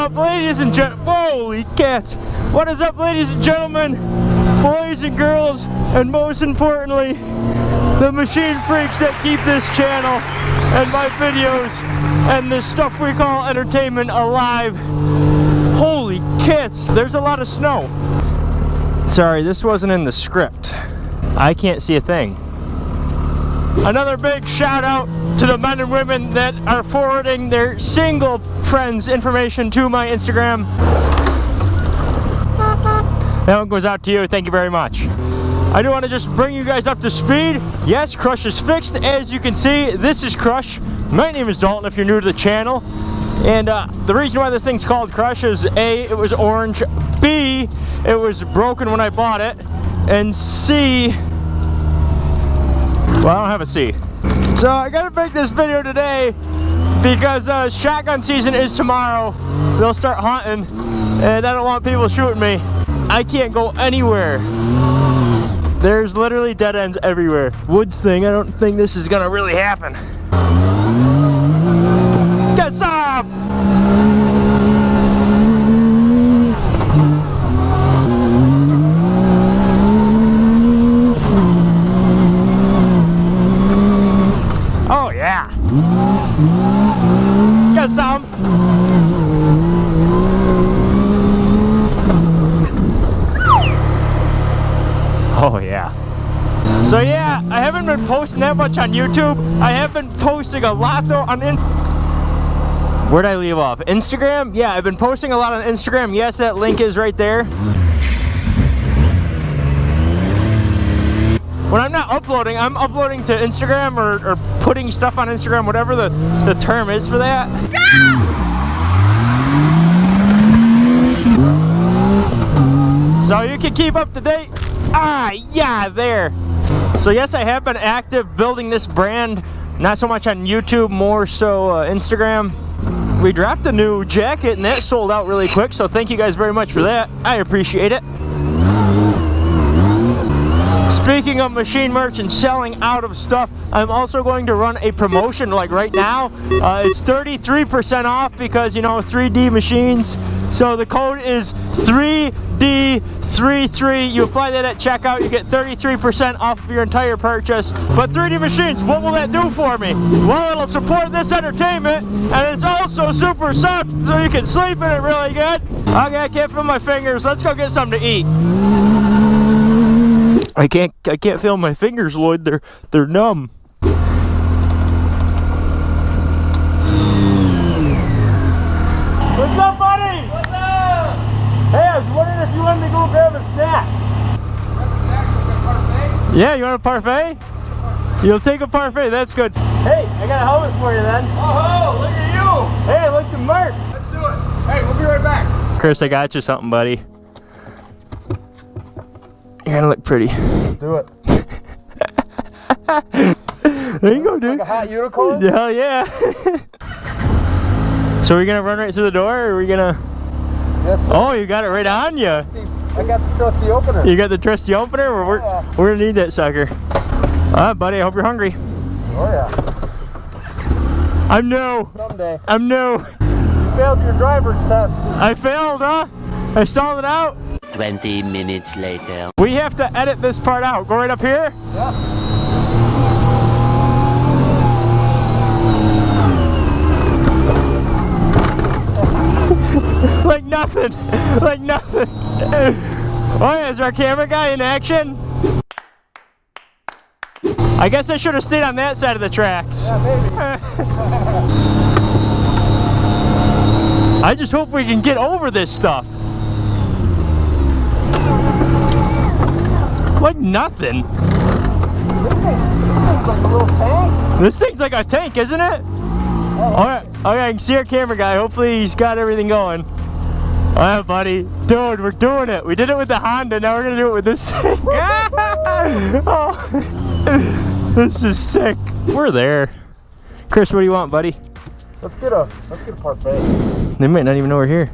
up, ladies and gentlemen? Holy cats! What is up, ladies and gentlemen, boys and girls, and most importantly, the machine freaks that keep this channel and my videos and this stuff we call entertainment alive. Holy cats! There's a lot of snow. Sorry, this wasn't in the script. I can't see a thing. Another big shout out to the men and women that are forwarding their single friends information to my Instagram. That one goes out to you. Thank you very much. I do want to just bring you guys up to speed. Yes, Crush is fixed. As you can see, this is Crush. My name is Dalton if you're new to the channel. And uh, the reason why this thing's called Crush is A, it was orange. B, it was broken when I bought it. And C, well, I don't have a C. So I gotta make this video today because uh, shotgun season is tomorrow. They'll start hunting and I don't want people shooting me. I can't go anywhere. There's literally dead ends everywhere. Woods thing, I don't think this is gonna really happen. Get some! Oh yeah. Get some. Oh yeah. So yeah, I haven't been posting that much on YouTube. I have been posting a lot though on in Where'd I leave off? Instagram? Yeah, I've been posting a lot on Instagram. Yes, that link is right there. When I'm not uploading, I'm uploading to Instagram or, or putting stuff on Instagram, whatever the, the term is for that. So you can keep up to date. Ah, yeah, there. So yes, I have been active building this brand, not so much on YouTube, more so uh, Instagram. We dropped a new jacket and that sold out really quick, so thank you guys very much for that. I appreciate it. Speaking of machine merch and selling out of stuff, I'm also going to run a promotion like right now. Uh, it's 33% off because, you know, 3D machines. So the code is 3D33. You apply that at checkout, you get 33% off of your entire purchase. But 3D machines, what will that do for me? Well, it'll support this entertainment and it's also super soft so you can sleep in it really good. Okay, I can't feel my fingers. Let's go get something to eat. I can't I can't feel my fingers, Lloyd. They're they're numb. What's up, buddy? What's up? Hey, I was wondering if you wanted to go grab a snack. Yeah, you want a parfait? You'll take a parfait, that's good. Hey, I got a helmet for you then. Oh, look at you! Hey, look at Mark. Let's do it. Hey, we'll be right back. Chris, I got you something, buddy. You're gonna look pretty. Do it. There you go, dude. Like a hot unicorn? Hell yeah. so are we gonna run right through the door or are we gonna Yes, sir. Oh you got it right on you. I got the trusty opener. You got the trusty opener? Well, we're, Yeah. we're gonna need that sucker. Alright buddy, I hope you're hungry. Oh, yeah. I'm no. Someday. I'm no. You failed your driver's test. I failed, huh? I stalled it out. 20 minutes later. We have to edit this part out. Go right up here. Yeah. like nothing. Like nothing. Oh yeah, is our camera guy in action? I guess I should have stayed on that side of the tracks. Yeah. I just hope we can get over this stuff. Like nothing. This thing, this thing's like a little tank. This thing's like a tank, isn't it? Oh. Alright, okay, I can see our camera guy. Hopefully he's got everything going. Alright, buddy. Dude, we're doing it. We did it with the Honda, now we're gonna do it with this thing. oh, this is sick. We're there. Chris, what do you want, buddy? Let's get a, let's get a parfait. They might not even know we're here.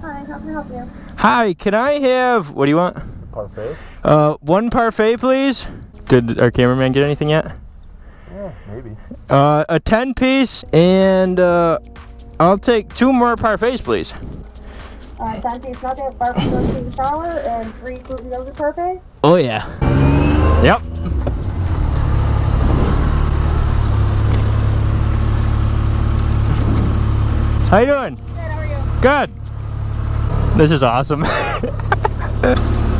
Hi, how can I help you? Hi, can I have, what do you want? A Parfait? Uh, one parfait, please. Did our cameraman get anything yet? Yeah, maybe. Uh, a 10 piece and uh, I'll take two more parfaits, please. Uh, Sante's nugget, barbecue chicken sour, and three gluten yogurt parfait. Oh yeah. Yep. How you doing? Good, how are you? Good. This is awesome.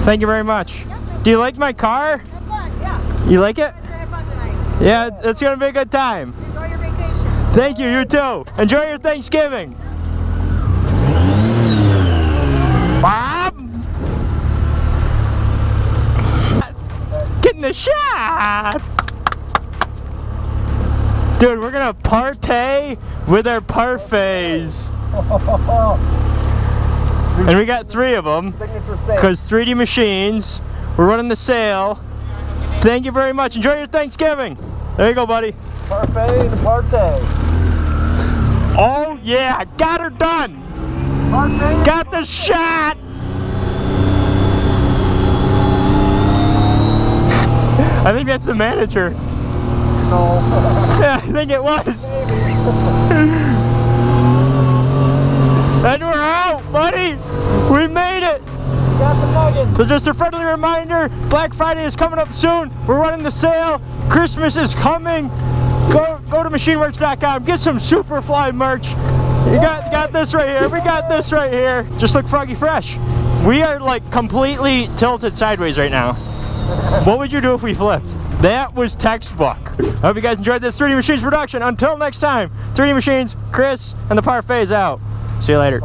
Thank you very much. Do you like my car? Have fun, yeah. You like it? Let's have fun tonight. Yeah, it's gonna be a good time. Enjoy your vacation. Thank you, you too. Enjoy your Thanksgiving. Dude, we're gonna partay with our parfaits. And we got three of them. Because 3D Machines, we're running the sale. Thank you very much. Enjoy your Thanksgiving. There you go, buddy. Parfait and partay. Oh yeah, got her done. Parfait. Got the shot. I think that's the manager. No. Yeah, I think it was. And we're out, buddy. We made it. Got the nuggets. So just a friendly reminder, Black Friday is coming up soon. We're running the sale. Christmas is coming. Go go to machineworks.com. Get some Superfly merch. You got got this right here. We got this right here. Just look froggy fresh. We are like completely tilted sideways right now. What would you do if we flipped? That was textbook. I hope you guys enjoyed this 3D Machines production. Until next time, 3D Machines, Chris, and the Parfaits out. See you later.